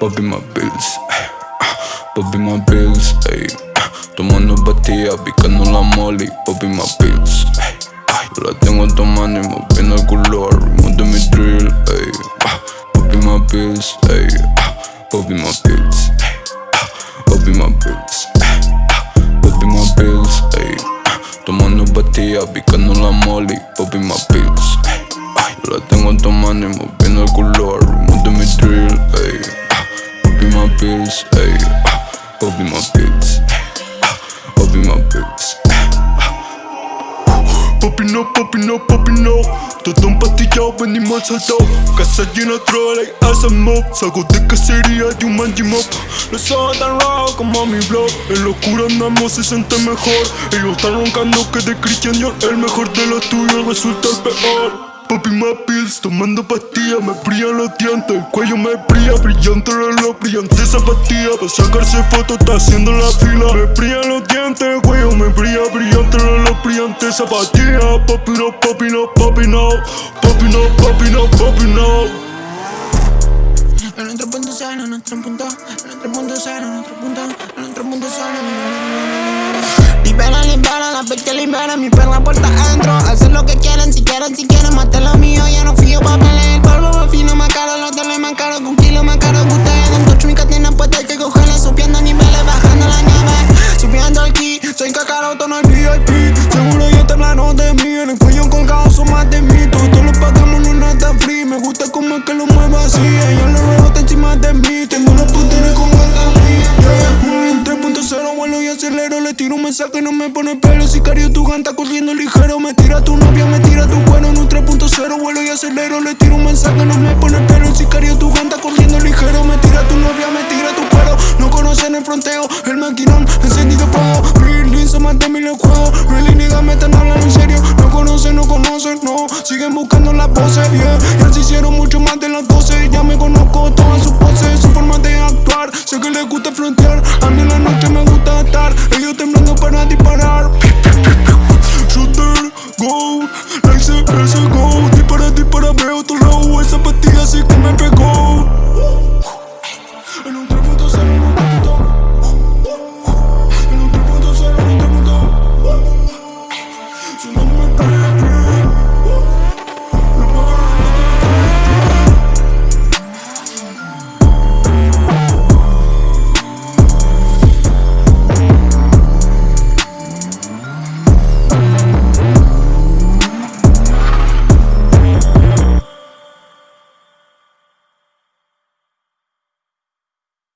Poppy my pills, Poppy my pills, ey. Tomando pastillas, picando la molly, Poppy my pills, ey. La tengo tomando y moviendo el color, monte mi drill, ey. Poppy my pills, ey. Poppy my pills, ey. Poppy my pills, Poppy my pills, ey. Tomando pastillas, picando la molly, Poppy my pills, ey. La tengo tomando y moviendo el color, monte mi no, papi no, papi no. Todo empastillado, venimos al saltado Casa llena, trola y hacen mob Salgo de cacería de un mangy mob Los ojos tan rojos como mi blog. En locura andamos, se siente mejor. Ellos están roncando que de Christian El mejor de los tuyos resulta el peor. Papi pills, tomando pastillas Me brillan los dientes, el cuello me brilla Brillante reloj, brillante zapatilla Para sacarse fotos está haciendo la fila. Me brillan los dientes, reloj, brillante zapatilla Papi no, papi no, papi no Papi no, papi no, papi no. En nuestro punto sano, en nuestro punto En nuestro punto sano, en nuestro punto En nuestro punto sano Libera, libera, la que libera Mi perla puerta adentro. Hacer lo que quieren, si quieren, si quieren Matar lo mío, ya no fío pa' pelear El polvo fino, más caro Los teles más caros, con kilo más caro Que ustedes. Dan touch, mi cadena puesta que cogerla subiendo niveles, bajando la nieve. Subiendo aquí, soy cacaroto, no hay VIP Hablaron de mí En el cuello colgado son más de mí. Todo lo pagamos, no nada free. Me gusta como es que lo mueva así. Ella lo rebota encima de mí. Tengo una putera como el yeah. En 3.0 vuelo y acelero. Le tiro un mensaje no me pone pelo. Sicario, tu ganta corriendo ligero. Me tira tu novia, me tira tu cuero. En un 3.0 vuelo y acelero. Le tiro un mensaje no me pone pelo. Sicario, tu ganta corriendo ligero. Me tira tu novia, me tira tu cuero. No conocen el fronteo, el maquinón Encendido fuego, son más de mil no Really niggas me están hablando en serio. No conocen, no conocen, no. Siguen buscando las voces, yeah. Ya se hicieron mucho más de las 12 Ya me conozco todas sus poses Su forma de actuar. Sé que les gusta frontear. A mí en la noche me gusta estar. Ellos temblando para disparar. Shooter, go. Like ese go. Dispara, dispara, veo tu low. Esa pastilla sí que me pegó. En un 3.0